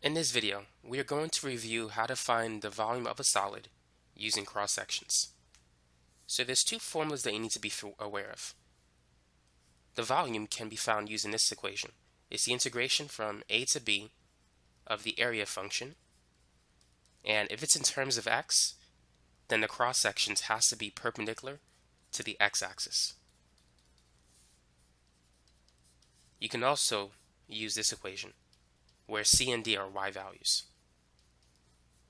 In this video, we are going to review how to find the volume of a solid using cross sections. So there's two formulas that you need to be aware of. The volume can be found using this equation. It's the integration from a to b of the area function. And if it's in terms of x, then the cross sections has to be perpendicular to the x-axis. You can also use this equation where c and d are y values.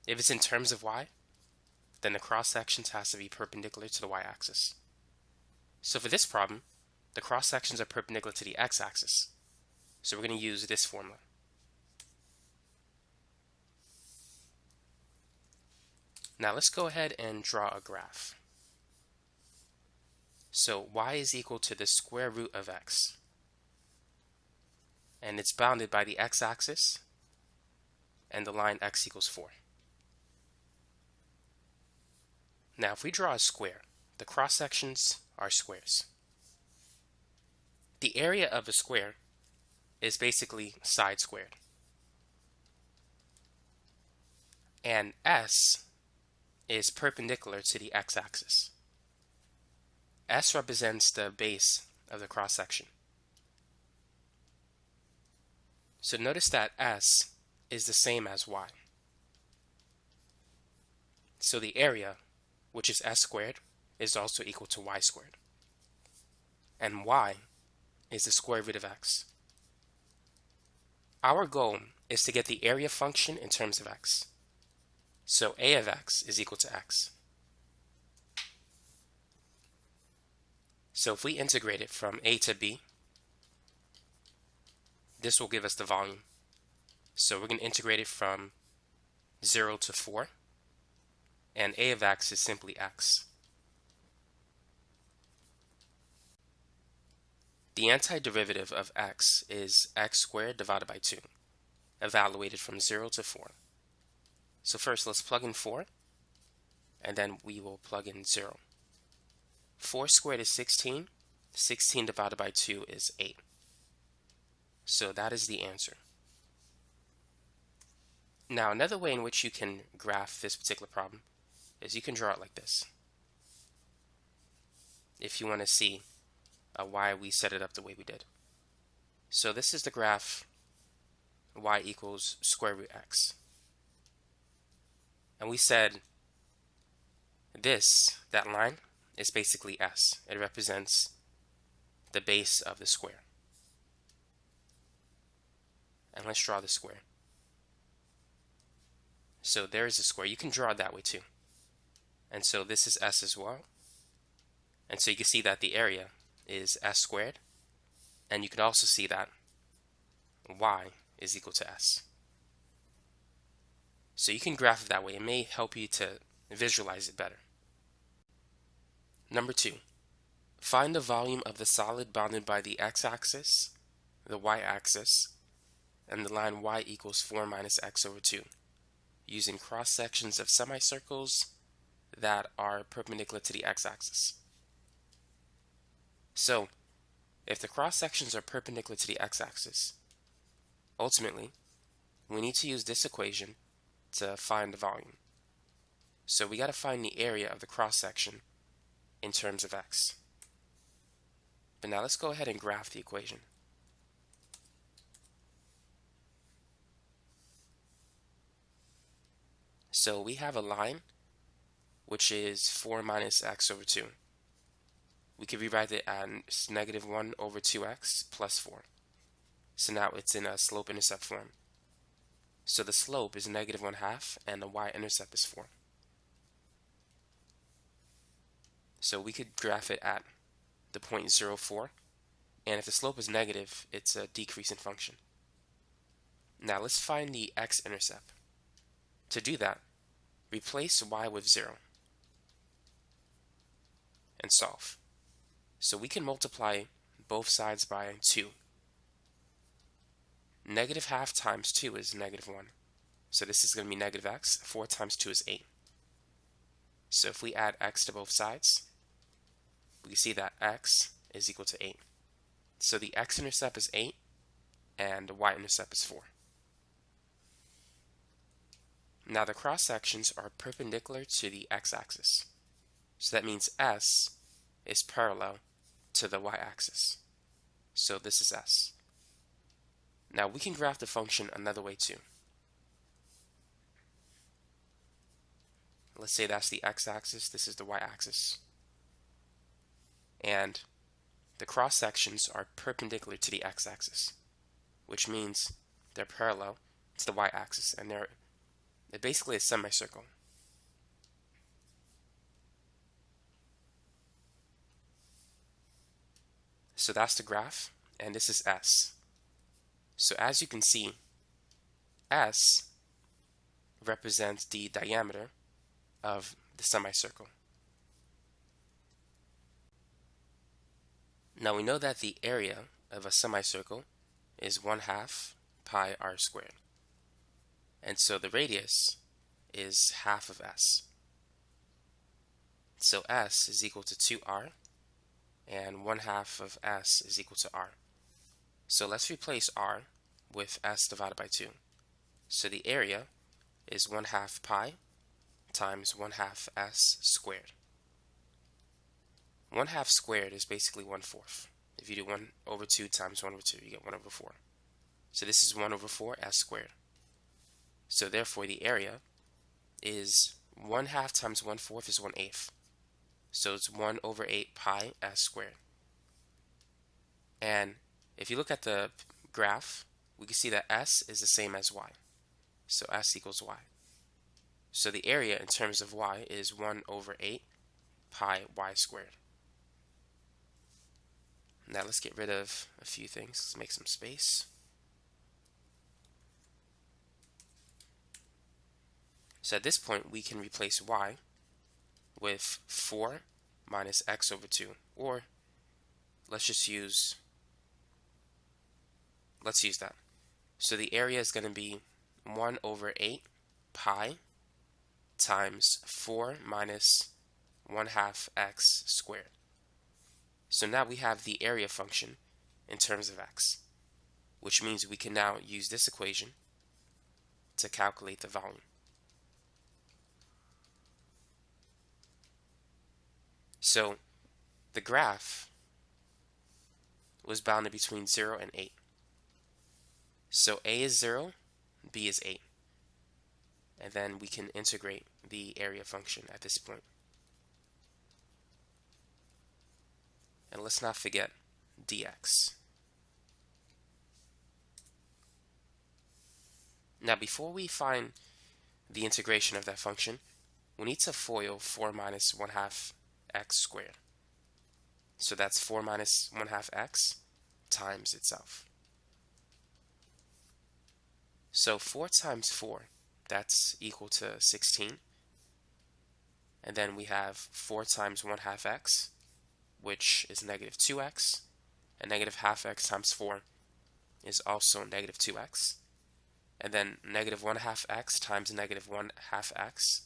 If it's in terms of y, then the cross sections has to be perpendicular to the y-axis. So for this problem, the cross sections are perpendicular to the x-axis. So we're going to use this formula. Now let's go ahead and draw a graph. So y is equal to the square root of x and it's bounded by the x-axis and the line x equals 4. Now if we draw a square, the cross sections are squares. The area of a square is basically side squared. And S is perpendicular to the x-axis. S represents the base of the cross section. So notice that S is the same as Y. So the area, which is S squared, is also equal to Y squared. And Y is the square root of X. Our goal is to get the area function in terms of X. So A of X is equal to X. So if we integrate it from A to B, this will give us the volume. So we're going to integrate it from 0 to 4. And a of x is simply x. The antiderivative of x is x squared divided by 2, evaluated from 0 to 4. So first let's plug in 4, and then we will plug in 0. 4 squared is 16. 16 divided by 2 is 8. So that is the answer. Now another way in which you can graph this particular problem is you can draw it like this. If you want to see uh, why we set it up the way we did. So this is the graph y equals square root x. And we said this, that line, is basically s. It represents the base of the square. And let's draw the square. So there is a square. You can draw it that way too. And so this is s as well. And so you can see that the area is s squared. And you can also see that y is equal to s. So you can graph it that way. It may help you to visualize it better. Number two, find the volume of the solid bounded by the x-axis, the y-axis, and the line y equals 4 minus x over 2 using cross sections of semicircles that are perpendicular to the x-axis. So, if the cross sections are perpendicular to the x-axis, ultimately, we need to use this equation to find the volume. So we got to find the area of the cross section in terms of x. But now let's go ahead and graph the equation. So we have a line which is 4 minus x over 2. We could rewrite it as negative 1 over 2x plus 4. So now it's in a slope-intercept form. So the slope is negative 1 half and the y-intercept is 4. So we could graph it at the point 0, 4. And if the slope is negative, it's a decreasing function. Now let's find the x-intercept. To do that, Replace y with 0 and solve. So we can multiply both sides by 2. Negative half times 2 is negative 1. So this is going to be negative x. 4 times 2 is 8. So if we add x to both sides, we see that x is equal to 8. So the x-intercept is 8 and the y-intercept is 4. Now the cross sections are perpendicular to the x-axis. So that means S is parallel to the y-axis. So this is S. Now we can graph the function another way too. Let's say that's the x-axis, this is the y-axis. And the cross sections are perpendicular to the x-axis, which means they're parallel to the y-axis and they're, they're basically a semicircle. So that's the graph, and this is S. So as you can see, S represents the diameter of the semicircle. Now we know that the area of a semicircle is 1 half pi r squared. And so the radius is half of s. So s is equal to 2r, and 1 half of s is equal to r. So let's replace r with s divided by 2. So the area is 1 half pi times 1 half s squared. 1 half squared is basically 1 fourth. If you do 1 over 2 times 1 over 2, you get 1 over 4. So this is 1 over 4 s squared. So therefore the area is 1 half times 1 fourth is 1 eighth. So it's 1 over 8 pi s squared. And if you look at the graph, we can see that s is the same as y. So s equals y. So the area in terms of y is 1 over 8 pi y squared. Now let's get rid of a few things. Let's make some space. So at this point, we can replace y with 4 minus x over 2. Or let's just use, let's use that. So the area is going to be 1 over 8 pi times 4 minus 1 half x squared. So now we have the area function in terms of x, which means we can now use this equation to calculate the volume. So the graph was bounded between 0 and 8. So a is 0, b is 8. And then we can integrate the area function at this point. And let's not forget dx. Now before we find the integration of that function, we need to FOIL 4 minus 1 half x squared. So that's 4 minus 1 half x times itself. So 4 times 4, that's equal to 16. And then we have 4 times 1 half x, which is negative 2x, and negative half x times 4 is also negative 2x. And then negative 1 half x times negative 1 half x,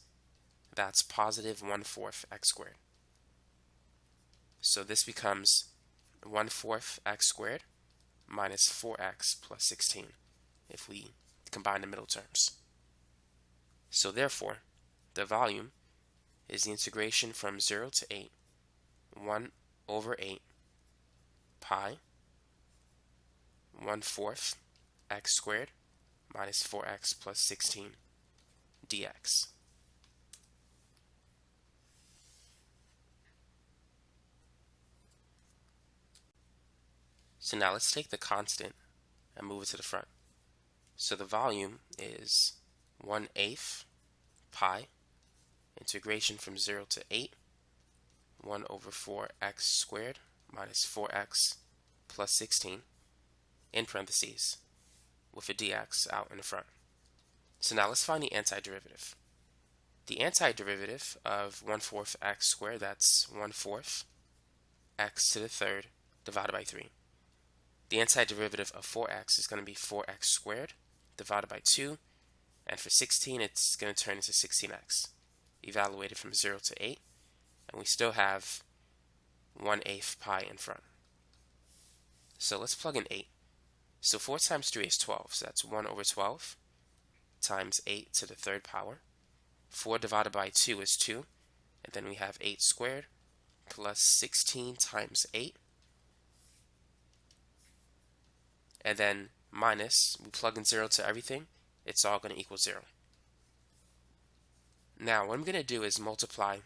that's positive 1 fourth x squared. So this becomes 1 fourth x squared minus 4x plus 16 if we combine the middle terms. So therefore, the volume is the integration from 0 to 8, 1 over 8 pi 1 fourth x squared minus 4x plus 16 dx. So now let's take the constant and move it to the front. So the volume is 1 eighth pi integration from 0 to 8 1 over 4x squared minus 4x plus 16 in parentheses with a dx out in the front. So now let's find the antiderivative. The antiderivative of 1 fourth x squared, that's 1 fourth x to the third divided by 3. The antiderivative of 4x is going to be 4x squared divided by 2. And for 16, it's going to turn into 16x. Evaluated from 0 to 8 and we still have 1 eighth pi in front. So let's plug in 8. So 4 times 3 is 12, so that's 1 over 12 times 8 to the third power. 4 divided by 2 is 2. And then we have 8 squared plus 16 times 8. And then minus, we plug in 0 to everything, it's all going to equal 0. Now, what I'm going to do is multiply,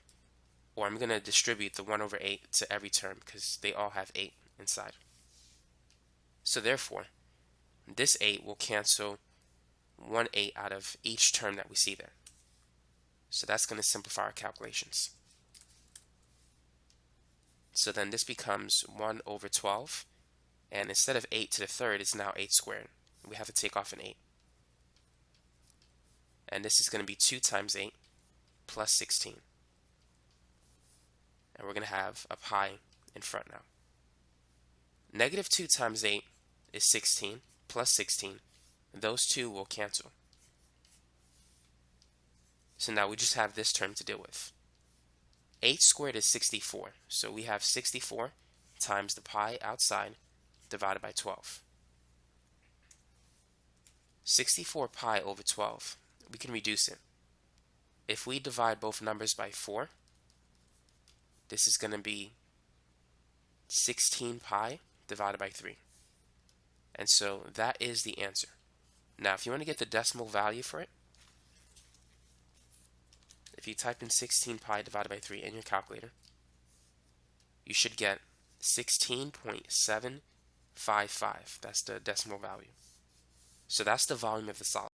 or I'm going to distribute the 1 over 8 to every term because they all have 8 inside. So therefore, this 8 will cancel 1 8 out of each term that we see there. So that's going to simplify our calculations. So then this becomes 1 over 12. And instead of 8 to the third, it's now 8 squared. We have to take off an 8. And this is going to be 2 times 8 plus 16. And we're going to have a pi in front now. Negative 2 times 8 is 16 plus 16. Those two will cancel. So now we just have this term to deal with. 8 squared is 64. So we have 64 times the pi outside divided by 12. 64 pi over 12, we can reduce it. If we divide both numbers by 4, this is going to be 16 pi divided by 3. And so that is the answer. Now, if you want to get the decimal value for it, if you type in 16 pi divided by 3 in your calculator, you should get 16.755. That's the decimal value. So that's the volume of the solid.